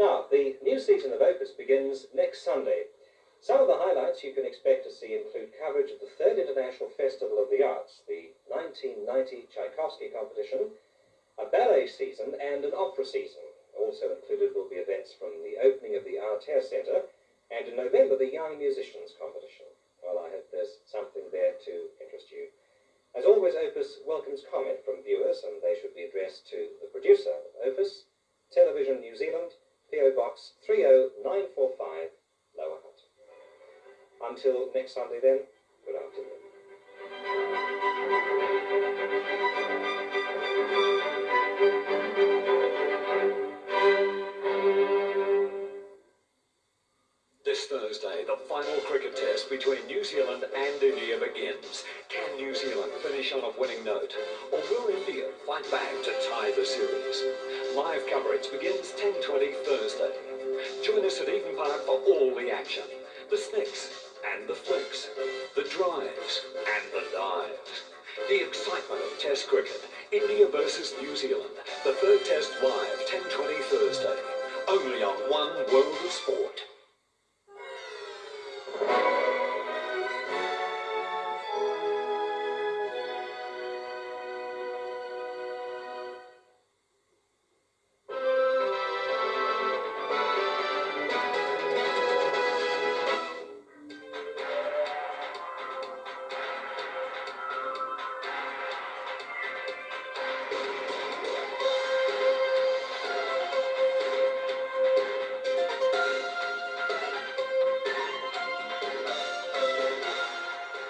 Now, the new season of Opus begins next Sunday. Some of the highlights you can expect to see include coverage of the Third International Festival of the Arts, the 1990 Tchaikovsky competition, a ballet season, and an opera season. Also included will be events from the opening of the Aotea Centre, and in November, the Young Musicians competition. Well, I hope there's something there to interest you. As always, Opus welcomes comment from viewers, and they should be addressed to the producer 945 Lower Hutt. Until next Sunday then, good afternoon. This Thursday, the final cricket test between New Zealand and India begins. Can New Zealand finish on a winning note? Or will India fight back to tie the series? Live coverage begins 10.20 Thursday. Join us at Eden Park for all the action. The snicks and the flicks. The drives and the dives. The excitement of Test cricket. India versus New Zealand. The third test live 10.20 Thursday. Only on One World of Sport.